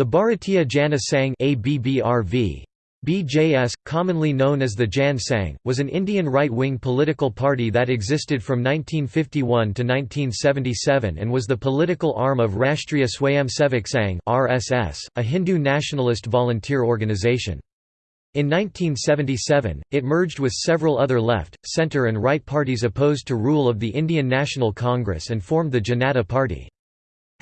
The Bharatiya Jana Sangh ABBRV, BJS, commonly known as the Jan Sangh, was an Indian right-wing political party that existed from 1951 to 1977 and was the political arm of Rashtriya Swayamsevak Sangh (RSS), a Hindu nationalist volunteer organization. In 1977, it merged with several other left, centre and right parties opposed to rule of the Indian National Congress and formed the Janata Party.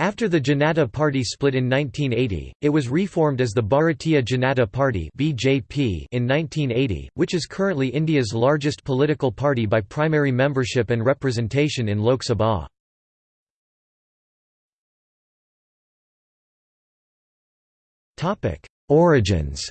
After the Janata Party split in 1980, it was reformed as the Bharatiya Janata Party (BJP) in 1980, which is currently India's largest political party by primary membership and representation in Lok Sabha. Topic: Origins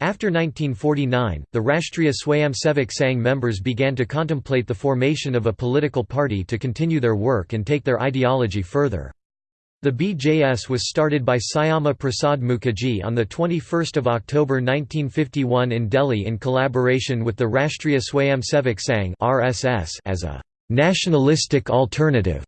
After 1949, the Rashtriya Swayamsevak Sangh members began to contemplate the formation of a political party to continue their work and take their ideology further. The BJS was started by Syama Prasad Mukherjee on 21 October 1951 in Delhi in collaboration with the Rashtriya Swayamsevak Sangh as a «nationalistic alternative»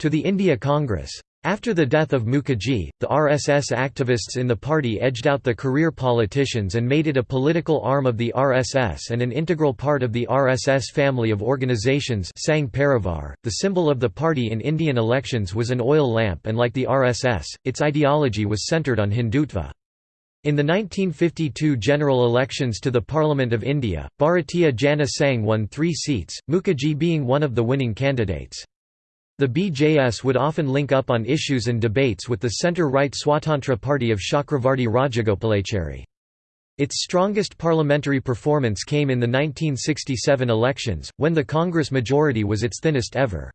to the India Congress. After the death of Mukherjee, the RSS activists in the party edged out the career politicians and made it a political arm of the RSS and an integral part of the RSS family of organizations Sangh Parivar. .The symbol of the party in Indian elections was an oil lamp and like the RSS, its ideology was centred on Hindutva. In the 1952 general elections to the Parliament of India, Bharatiya Jana Sangh won three seats, Mukherjee being one of the winning candidates. The BJS would often link up on issues and debates with the centre-right Swatantra Party of Chakravarti Rajagopalachari. Its strongest parliamentary performance came in the 1967 elections, when the Congress majority was its thinnest ever.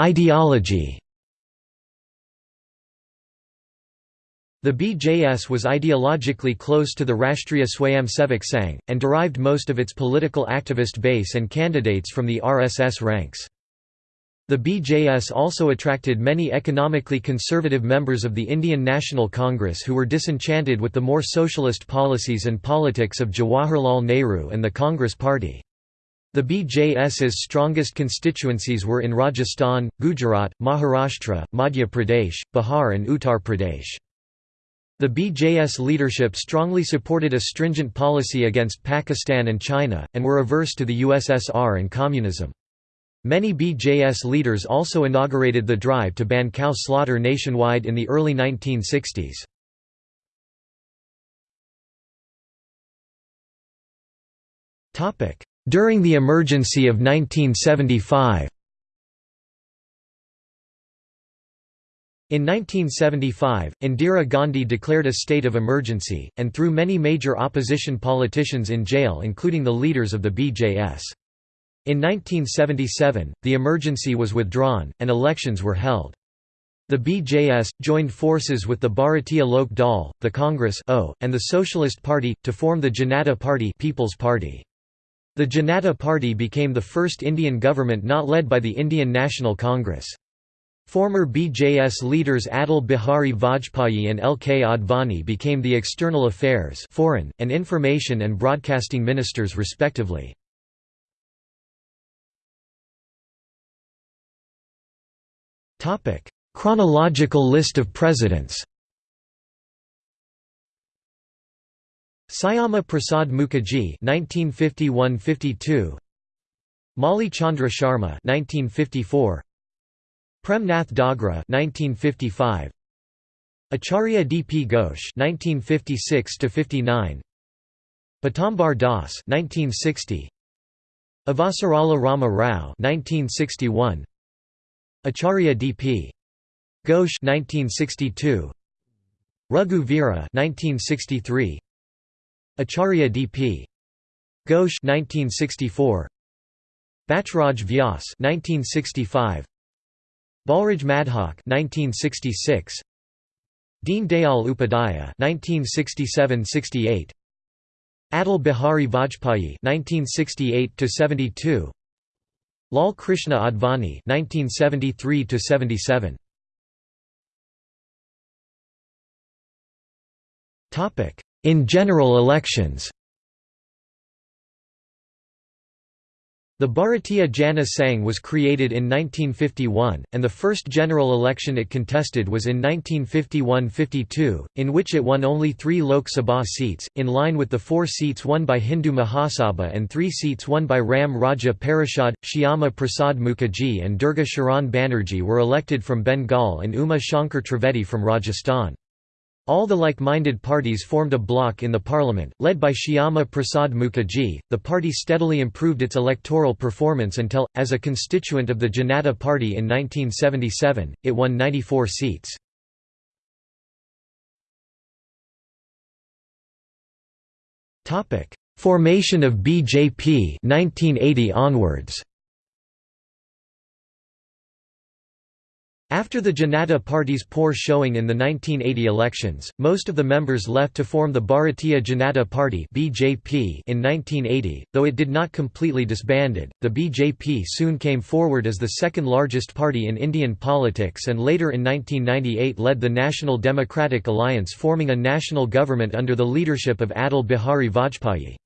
Ideology The BJS was ideologically close to the Rashtriya Swayamsevak Sangh, and derived most of its political activist base and candidates from the RSS ranks. The BJS also attracted many economically conservative members of the Indian National Congress who were disenchanted with the more socialist policies and politics of Jawaharlal Nehru and the Congress Party. The BJS's strongest constituencies were in Rajasthan, Gujarat, Maharashtra, Madhya Pradesh, Bihar and Uttar Pradesh. The BJS leadership strongly supported a stringent policy against Pakistan and China, and were averse to the USSR and communism. Many BJS leaders also inaugurated the drive to ban cow slaughter nationwide in the early 1960s. During the emergency of 1975 In 1975, Indira Gandhi declared a state of emergency, and threw many major opposition politicians in jail including the leaders of the BJS. In 1977, the emergency was withdrawn, and elections were held. The BJS, joined forces with the Bharatiya Lok Dal, the Congress o, and the Socialist Party, to form the Janata Party, People's Party. The Janata Party became the first Indian government not led by the Indian National Congress. Former BJS leaders Atal Bihari Vajpayee and L. K. Advani became the External Affairs foreign, and Information and Broadcasting Ministers respectively. Chronological list of presidents Syama Prasad Mukherjee 1951–52 Mauli Chandra Sharma 1954 Prem Nath Dogra 1955 Acharya D. P. Ghosh 1956–59 Pitambar Das 1960 Avasarala Rama Rao 1961 Acharya D. P. Ghosh 1962 Raghu Veera 1963 Acharya D. P. Ghosh 1964 Bachraj Vyas 1965 Balraj Madhok 1966 Deen Dayal Upadhyaya 1967–68 Atal Bihari Vajpayee 1968–72 Lal Krishna Advani 1973–77 Topic In general elections The Bharatiya Jana Sangh was created in 1951, and the first general election it contested was in 1951–52, in which it won only three Lok Sabha seats, in line with the four seats won by Hindu Mahasabha and three seats won by Ram Raja Parishad. Shyama Prasad Mukherjee and Durga Sharan Banerjee were elected from Bengal and Uma Shankar Trivedi from Rajasthan. All the like-minded parties formed a bloc in the parliament, led by Shyama Prasad Mukherjee. The party steadily improved its electoral performance until, as a constituent of the Janata Party in 1977, it won 94 seats. Formation of BJP 1980 onwards. After the Janata Party's poor showing in the 1980 elections, most of the members left to form the Bharatiya Janata Party (BJP) in 1980. Though it did not completely disbanded, the BJP soon came forward as the second largest party in Indian politics and later in 1998 led the National Democratic Alliance forming a national government under the leadership of Atal Bihari Vajpayee.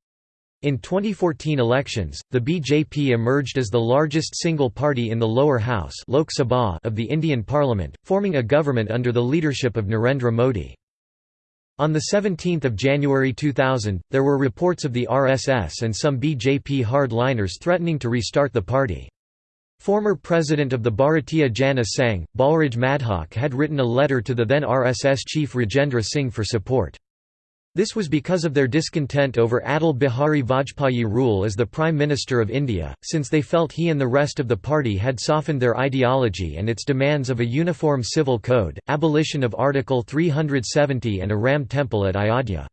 In 2014 elections, the BJP emerged as the largest single party in the lower house Lok Sabha of the Indian Parliament, forming a government under the leadership of Narendra Modi. On 17 January 2000, there were reports of the RSS and some BJP hardliners threatening to restart the party. Former president of the Bharatiya Jana Sangh, Balraj Madhok had written a letter to the then RSS chief Rajendra Singh for support. This was because of their discontent over Atal Bihari Vajpayee rule as the Prime Minister of India, since they felt he and the rest of the party had softened their ideology and its demands of a uniform civil code, abolition of Article 370 and a Ram temple at Ayodhya.